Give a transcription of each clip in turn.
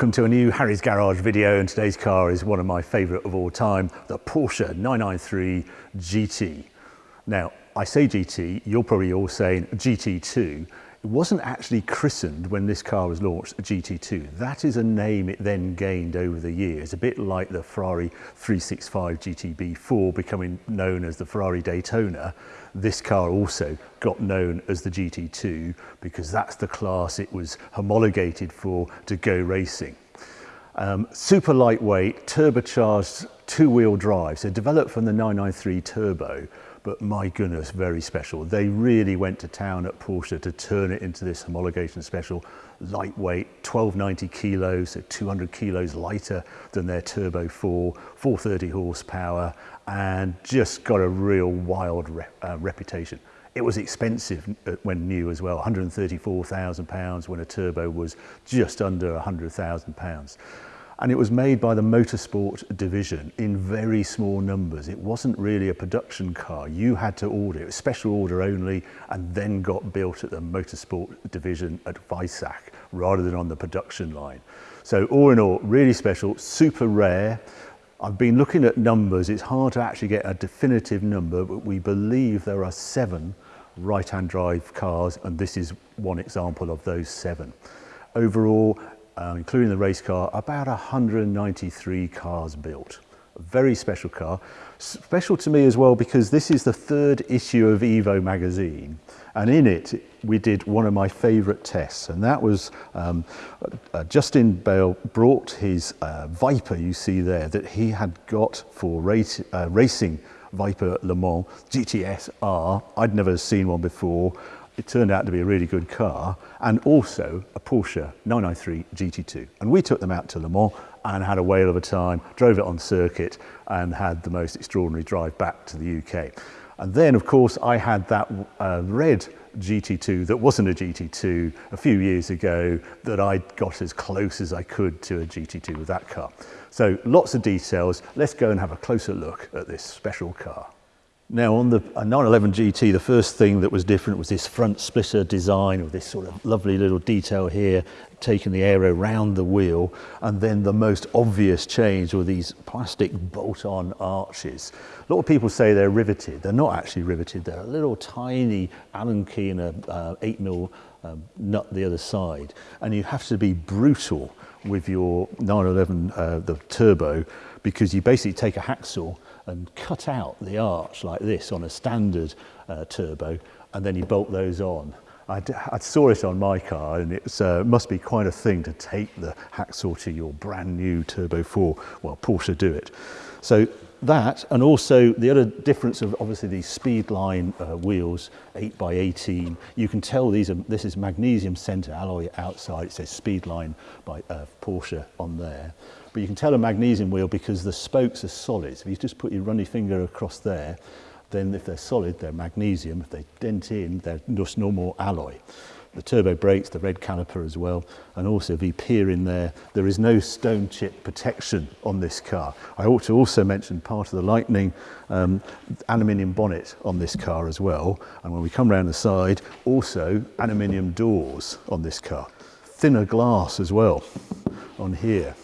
welcome to a new Harry's Garage video and today's car is one of my favourite of all time, the Porsche 993 GT. Now, I say GT, you're probably all saying GT2. It wasn't actually christened when this car was launched, GT2. That is a name it then gained over the years, a bit like the Ferrari 365 GTB4 becoming known as the Ferrari Daytona This car also got known as the GT2 because that's the class it was homologated for to go racing. Um, super lightweight, turbocharged two-wheel drive, so developed from the 993 turbo, but my goodness, very special. They really went to town at Porsche to turn it into this homologation special, lightweight, 1290 kilos, so 200 kilos lighter than their Turbo 4, 430 horsepower, and just got a real wild re uh, reputation. It was expensive uh, when new as well, £134,000 when a turbo was just under £100,000. And it was made by the motorsport division in very small numbers. It wasn't really a production car. You had to order it, was special order only, and then got built at the motorsport division at Weissach rather than on the production line. So all in all, really special, super rare. I've been looking at numbers. It's hard to actually get a definitive number, but we believe there are seven right-hand drive cars, and this is one example of those seven. Overall, uh, including the race car, about 193 cars built. A very special car. Special to me as well because this is the third issue of Evo magazine and in it we did one of my favorite tests and that was um, uh, Justin Bell brought his uh, Viper you see there that he had got for race, uh, racing Viper Le Mans GTS R. I'd never seen one before. It turned out to be a really good car and also a Porsche 993 GT2. And we took them out to Le Mans and had a whale of a time, drove it on circuit and had the most extraordinary drive back to the UK. And then, of course, I had that uh, red GT2 that wasn't a GT2 a few years ago that I got as close as I could to a GT2 with that car. So lots of details. Let's go and have a closer look at this special car. Now on the 911 GT, the first thing that was different was this front splitter design with this sort of lovely little detail here, taking the aero round the wheel. And then the most obvious change were these plastic bolt-on arches. A lot of people say they're riveted. They're not actually riveted. They're a little tiny Allen key and a uh, eight mil um, nut the other side. And you have to be brutal with your 911, uh, the turbo, because you basically take a hacksaw and cut out the arch like this on a standard uh, turbo and then you bolt those on. I, saw it on my car and it uh, must be quite a thing to take the hacksaw to your brand new Turbo 4. Well, Porsche do it. So that and also the other difference of obviously these speed line uh, wheels 8 by 18 you can tell these are this is magnesium center alloy outside. It says speed line by uh, Porsche on there. But you can tell a magnesium wheel because the spokes are solid. So if you just put your runny finger across there then if they're solid they're magnesium. If they dent in they're just normal alloy. The turbo brakes, the red caliper as well, and also you peer in there, there is no stone chip protection on this car. I ought to also mention part of the Lightning um, aluminium bonnet on this car as well. And when we come around the side, also aluminium doors on this car. Thinner glass as well on here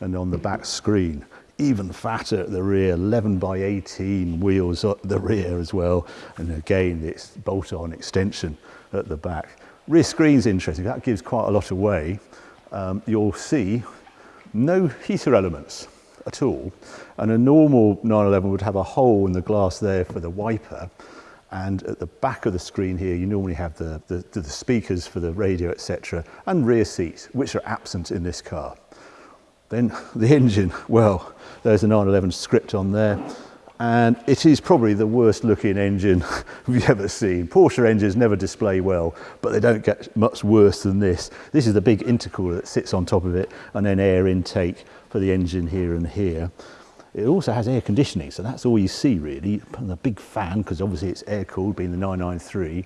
and on the back screen. Even fatter at the rear, 11 by 18 wheels at the rear as well. And again, it's bolt-on extension at the back. Rear screen's interesting, that gives quite a lot away. Um, you'll see no heater elements at all. And a normal 911 would have a hole in the glass there for the wiper. And at the back of the screen here, you normally have the, the, the speakers for the radio, etc., and rear seats, which are absent in this car. Then the engine, well, there's a 911 script on there. And it is probably the worst looking engine we've ever seen. Porsche engines never display well, but they don't get much worse than this. This is the big intercooler that sits on top of it and then air intake for the engine here and here. It also has air conditioning, so that's all you see really. And a big fan, because obviously it's air cooled, being the 993.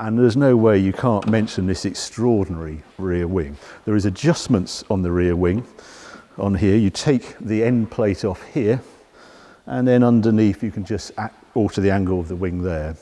And there's no way you can't mention this extraordinary rear wing. There is adjustments on the rear wing on here, you take the end plate off here, And then underneath, you can just alter the angle of the wing there.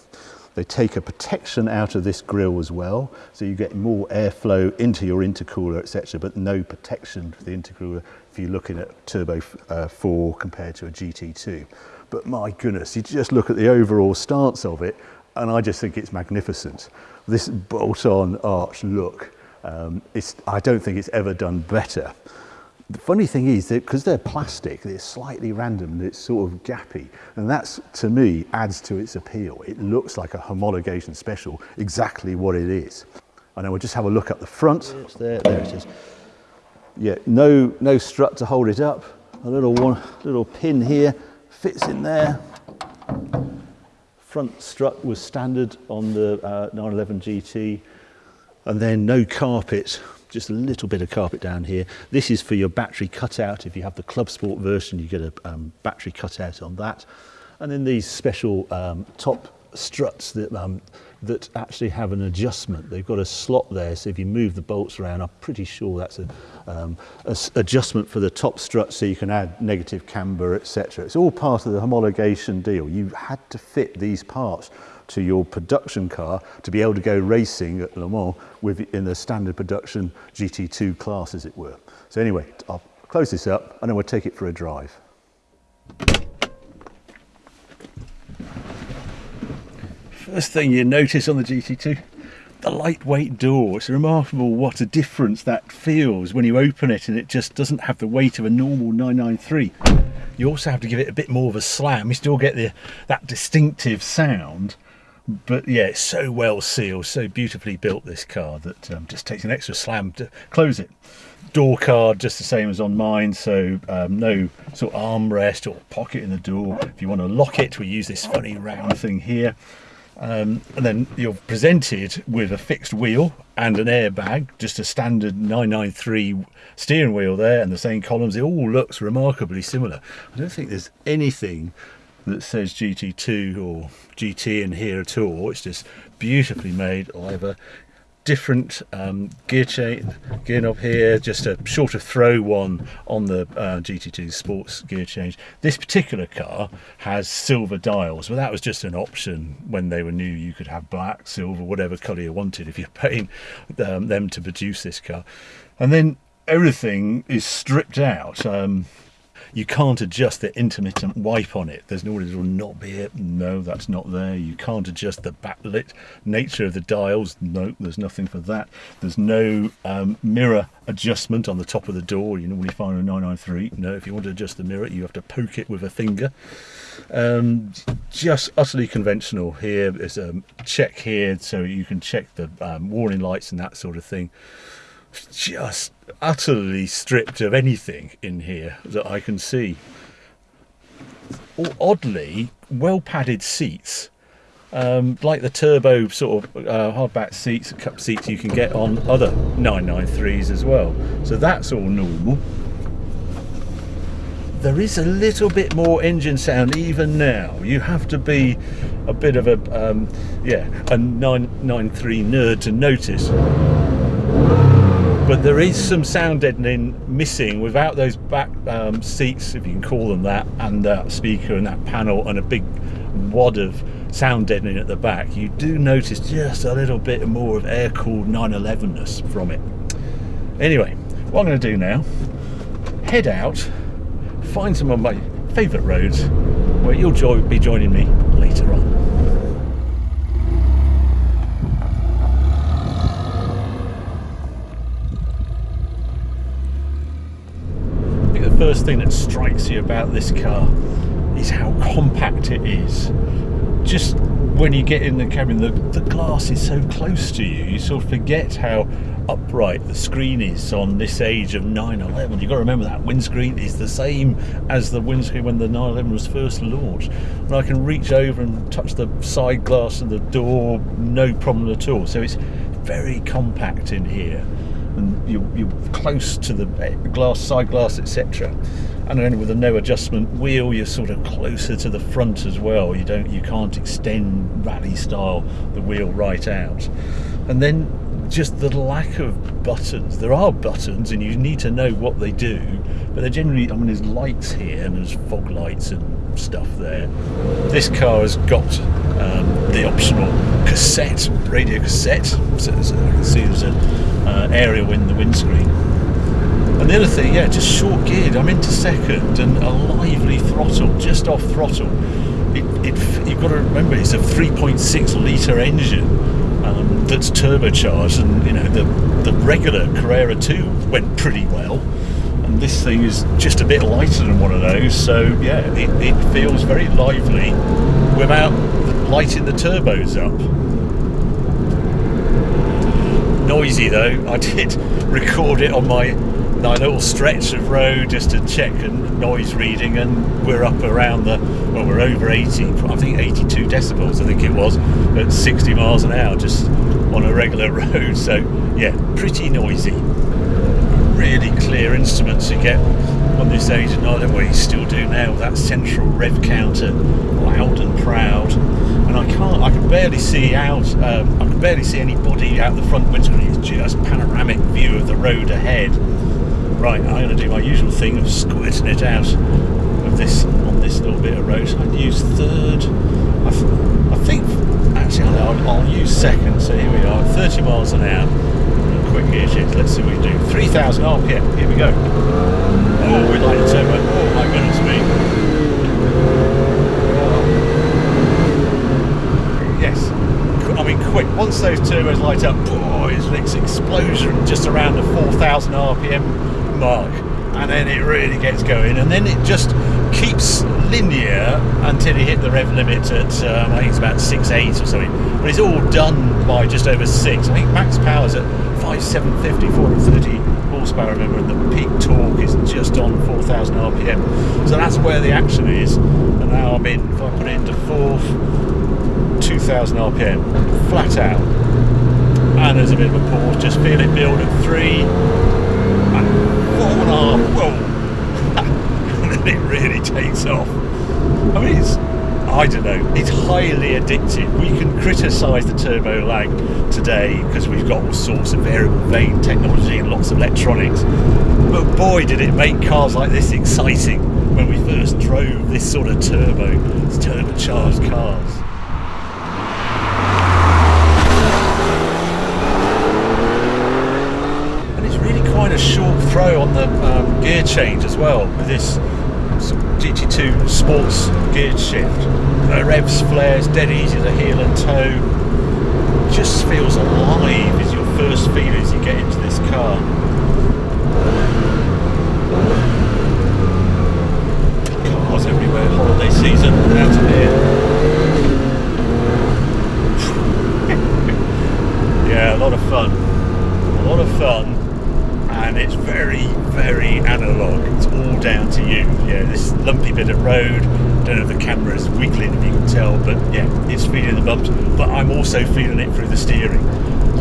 They take a protection out of this grill as well, so you get more airflow into your intercooler, etc., but no protection for the intercooler if you're looking at Turbo uh, 4 compared to a GT2. But my goodness, you just look at the overall stance of it, and I just think it's magnificent. This bolt-on arch look, um, I don't think it's ever done better. The funny thing is that because they're plastic, they're slightly random it's sort of gappy. And that's, to me, adds to its appeal. It looks like a homologation special, exactly what it is. And then we'll just have a look at the front. It's there, there it is. Yeah, no, no strut to hold it up. A little one, little pin here fits in there. Front strut was standard on the uh, 911 GT. And then no carpet just a little bit of carpet down here. This is for your battery cutout. If you have the Club Sport version, you get a um, battery cutout on that. And then these special um, top struts that, um, that actually have an adjustment. They've got a slot there, so if you move the bolts around, I'm pretty sure that's an um, adjustment for the top strut so you can add negative camber, etc. It's all part of the homologation deal. You had to fit these parts to your production car to be able to go racing at Le Mans with in the standard production GT2 class, as it were. So anyway, I'll close this up and then we'll take it for a drive. First thing you notice on the GT2, the lightweight door. It's remarkable what a difference that feels when you open it and it just doesn't have the weight of a normal 993. You also have to give it a bit more of a slam. You still get the that distinctive sound, but yeah, it's so well sealed, so beautifully built this car that um, just takes an extra slam to close it. Door card just the same as on mine, so um, no sort of armrest or pocket in the door. If you want to lock it, we use this funny round thing here. Um, and then you're presented with a fixed wheel and an airbag, just a standard 993 steering wheel there and the same columns. It all looks remarkably similar. I don't think there's anything that says GT2 or GT in here at all. It's just beautifully made. A different um, gear chain, gear knob here, just a shorter throw one on the uh, GT2 sports gear change. This particular car has silver dials, but that was just an option when they were new. You could have black, silver, whatever colour you wanted if you're paying um, them to produce this car. And then everything is stripped out. Um, you can't adjust the intermittent wipe on it. There's no little knob here. No, that's not there. You can't adjust the backlit nature of the dials. No, there's nothing for that. There's no um, mirror adjustment on the top of the door. You normally find a 993. No, if you want to adjust the mirror, you have to poke it with a finger. Um, just utterly conventional. Here there's a check here, so you can check the um, warning lights and that sort of thing just utterly stripped of anything in here that I can see. oddly, well padded seats, um, like the turbo sort of uh, hardback seats, cup seats you can get on other 993s as well. So that's all normal. There is a little bit more engine sound even now. You have to be a bit of a, um, yeah, a 993 nerd to notice but there is some sound deadening missing without those back um, seats, if you can call them that, and that speaker and that panel and a big wad of sound deadening at the back. You do notice just a little bit more of air-cooled 911ness from it. Anyway, what I'm going to do now, head out, find some of my favourite roads where you'll be joining me later on. First thing that strikes you about this car is how compact it is. Just when you get in the cabin, the, the glass is so close to you, you sort of forget how upright the screen is on this age of 911. You've got to remember that windscreen is the same as the windscreen when the 911 was first launched. And I can reach over and touch the side glass of the door, no problem at all. So it's very compact in here and you're, you're close to the glass, side glass, etc. And then with a no adjustment wheel, you're sort of closer to the front as well. You don't, you can't extend rally style the wheel right out. And then just the lack of buttons. There are buttons, and you need to know what they do, but they're generally. I mean, there's lights here, and there's fog lights and stuff there. This car has got um, the optional cassette, radio cassette. So, so I can see there's an uh, aerial in the windscreen. And the other thing, yeah, just short geared. I'm into second and a lively throttle, just off throttle. It, it, you've got to remember it's a 3.6 litre engine um, that's turbocharged, and you know the the regular Carrera 2 went pretty well, and this thing is just a bit lighter than one of those. So yeah, it, it feels very lively without lighting the turbos up. Noisy though. I did record it on my my little stretch of road just to check and noise reading and we're up around the well we're over 80 I think 82 decibels I think it was at 60 miles an hour just on a regular road so yeah pretty noisy really clear instruments you get on this age and I don't know what you still do now that central rev counter loud and proud and I can't I can barely see out um, I can barely see anybody out the front windscreen it's just panoramic view of the road ahead Right, I'm going to do my usual thing of squirting it out of this on this little bit of road. I'd use third. I, I think actually I'll, I'll, use second. So here we are, 30 miles an hour. Quick gear shift. Let's see what we do. 3,000 RPM. Here we go. Oh, we like the turbo. Oh my goodness me. Yes. I mean, quick. Once those turbos light up, boy, it's an explosion just around the 4,000 RPM mark and then it really gets going and then it just keeps linear until you hit the rev limit at um, I think it's about 6.8 or something but it's all done by just over 6 I think max power's at 5750 430 horsepower. Remember and the peak torque is just on 4000 rpm so that's where the action is. And now I'm in if I put it into fourth 2000 rpm flat out. And there's a bit of a pause. Just feel it build at 3 and four and a half, whoa, and then it really takes off. I mean, it's, I don't know, it's highly addictive. We can criticise the turbo lag today because we've got all sorts of variable vane technology and lots of electronics. But boy, did it make cars like this exciting when we first drove this sort of turbo, turbocharged cars. And it's really quite a short throw on the um, gear change as well with this GT2 sports gear shift. Uh, revs, flares, dead easy to heel and toe. Just feels alive is your first feel as you get into this car. Cars everywhere, holiday season out of here. yeah, a lot of fun. A lot of fun and it's very, very analog. It's all down to you. Yeah, this lumpy bit of road. I Don't know if the camera is wiggling, if you can tell, but yeah, it's feeling the bumps. But I'm also feeling it through the steering.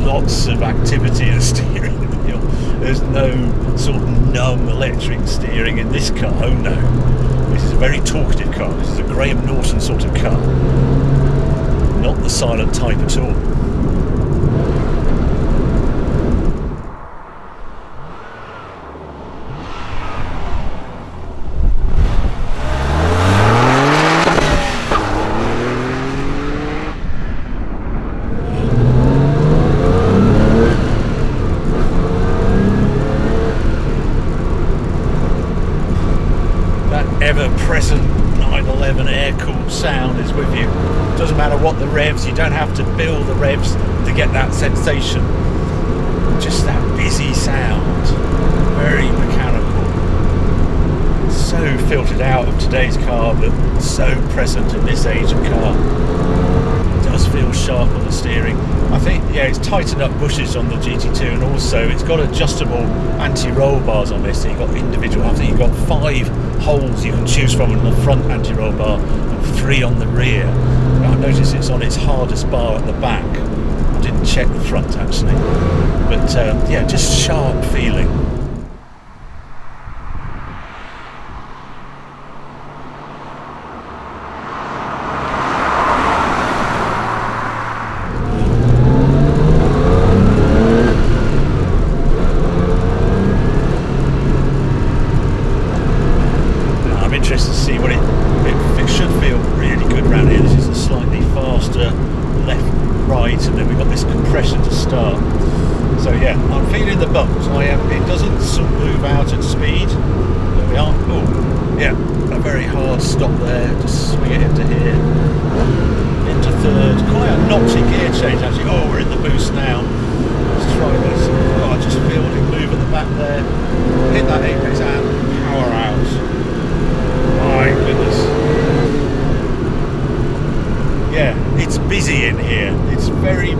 Lots of activity in the steering wheel. There's no sort of numb electric steering in this car. Oh no, this is a very talkative car. This is a Graham Norton sort of car, not the silent type at all. ever-present 911 air-cooled sound is with you. Doesn't matter what the revs, you don't have to build the revs to get that sensation. Just that busy sound, very mechanical. So filtered out of today's car, but so present in this age of car It does feel sharp on the steering. I think, yeah, it's tightened up bushes on the GT2 and also it's got adjustable anti-roll bars on this. So you've got individual, I think you've got five holes you can choose from in the front anti-roll bar and three on the rear. I notice it's on its hardest bar at the back. I didn't check the front actually. But um, yeah, just sharp feeling.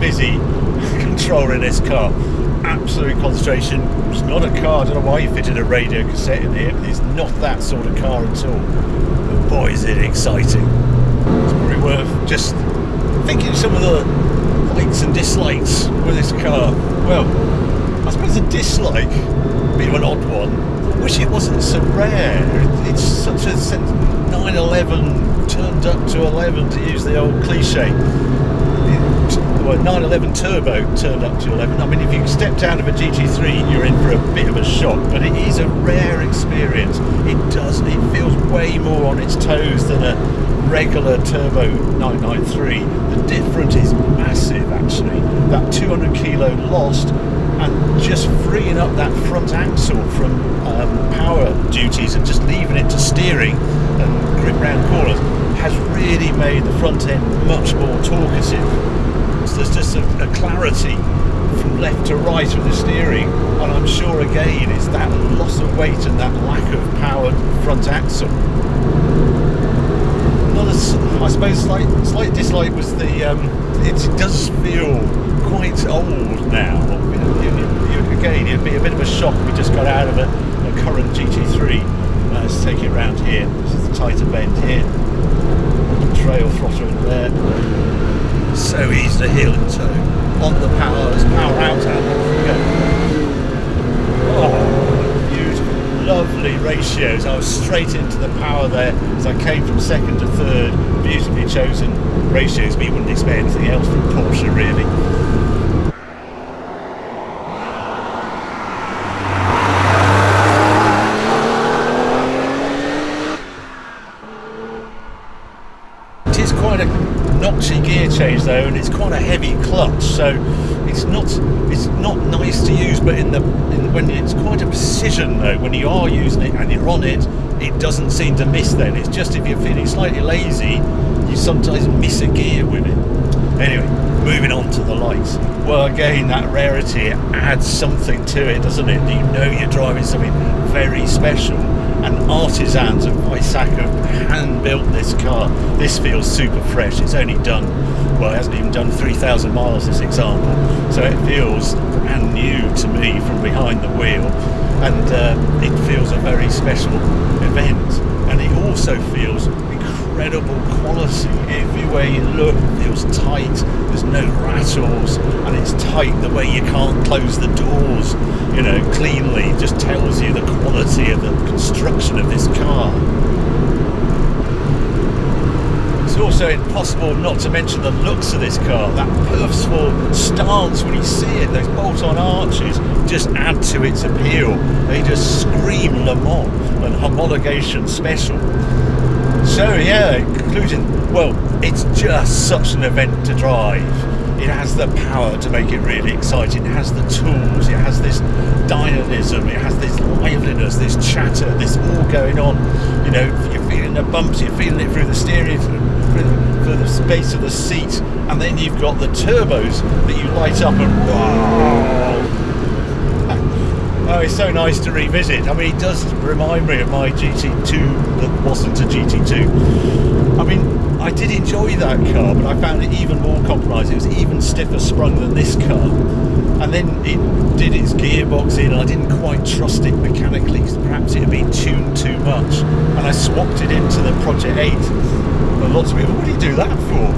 Busy controlling this car absolute concentration. It's not a car. I don't know why you fitted a radio cassette in here, it's not that sort of car at all. But boy, is it exciting. It's probably worth just thinking some of the likes and dislikes with this car. Well, I suppose a dislike, a bit of an odd one. Wish it wasn't so rare. It's such a 911 turned up to 11 to use the old cliche well, 911 Turbo turned up to 11. I mean, if you stepped out of a GT3, you're in for a bit of a shock, but it is a rare experience. It does, it feels way more on its toes than a regular Turbo 993. The difference is massive, actually. That 200 kilo lost and just freeing up that front axle from um, power duties and just leaving it to steering and grip round corners has really made the front end much more talkative there's just a, a clarity from left to right of the steering and I'm sure again it's that loss of weight and that lack of powered front axle. Another I suppose slight slight dislike was the um, it does feel quite old now. Again it'd be a bit of a shock we just got out of a, a current GT3 uh, let's take it around here. This is the tighter bend here. Trail throttle in there so easy to heel and toe. On the power, as power out Oh, beautiful, lovely ratios. I was straight into the power there as I came from second to third. Beautifully chosen ratios, but you wouldn't expect anything else from Porsche really. Change though, and it's quite a heavy clutch, so it's not it's not nice to use. But in the in, when it's quite a precision though, when you are using it and you're on it, it doesn't seem to miss. Then it's just if you're feeling slightly lazy, you sometimes miss a gear with it. Anyway, moving on to the lights. Well, again, that rarity adds something to it, doesn't it? You know you're driving something very special and artisans of have hand built this car. This feels super fresh. It's only done, well, it hasn't even done 3,000 miles, this example. So it feels brand new to me from behind the wheel. And uh, it feels a very special event. And it also feels incredible quality. Everywhere you look It was tight, there's no rattles, and it's tight the way you can't close the doors, you know, cleanly. Just tells you the quality of the construction of this car. It's also impossible not to mention the looks of this car. That purposeful stance when you see it, those bolt-on arches just add to its appeal. They just scream Le Mans and homologation special. So yeah, conclusion, well, it's just such an event to drive. It has the power to make it really exciting. It has the tools, it has this dynamism, it has this liveliness, this chatter, this all going on. You know, you're feeling the bumps, you're feeling it through the steering, through the, through the space of the seat, and then you've got the turbos that you light up and wow, Oh, it's so nice to revisit. I mean, it does remind me of my GT2 that wasn't a GT2. I mean, I did enjoy that car, but I found it even more compromised. It was even stiffer sprung than this car. And then it did its gearbox in, and I didn't quite trust it mechanically. Because perhaps it had been tuned too much. And I swapped it into the Project 8 lots of people, what do you do that for?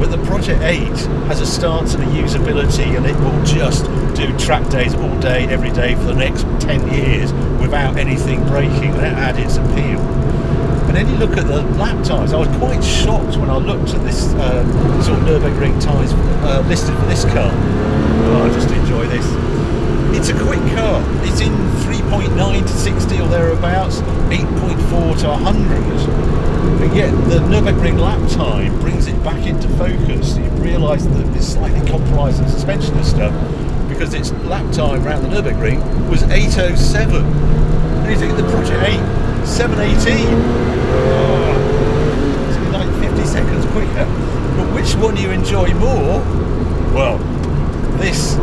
The 8 has a stance and a usability and it will just do track days all day, every day for the next 10 years without anything breaking. That had its appeal. And then you look at the lap times. I was quite shocked when I looked at this uh, sort of Nürburgring times uh, listed for this car. Oh, I just enjoy this. It's a quick car. It's in 3.9 to 60 or thereabouts, 8.4 to 100 but yet the Nürburgring lap time brings it back into focus. You realise that it's slightly compromising suspension and stuff, because its lap time around the Nürburgring was 807. And you think the Project 8, 718. Oh, it's like 50 seconds quicker. But which one do you enjoy more? Well, this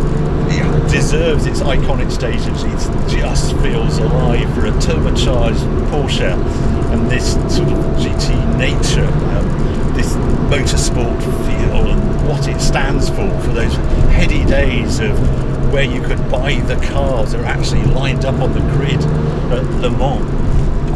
deserves its iconic status. It just feels alive for a turbocharged Porsche and this sort of GT nature, um, this motorsport feel and what it stands for, for those heady days of where you could buy the cars that are actually lined up on the grid at Le Mans.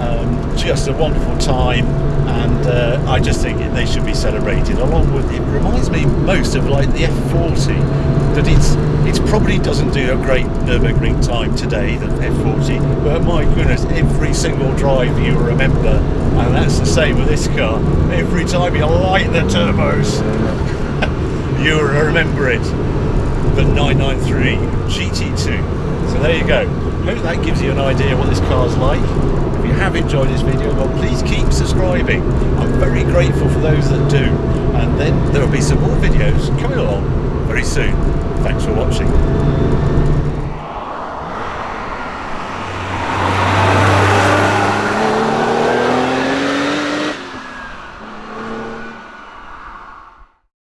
Um, just a wonderful time and uh, I just think they should be celebrated along with it reminds me most of like the F40 that it's it probably doesn't do a great Nürburgring time today the F40 but my goodness every single drive you remember and that's the same with this car. Every time you light the turbos you remember it. The 993 GT2 so there you go. Hope that gives you an idea what this car's like. If you have enjoyed this video, well please keep subscribing. I'm very grateful for those that do. And then there will be some more videos coming along very soon. Thanks for watching.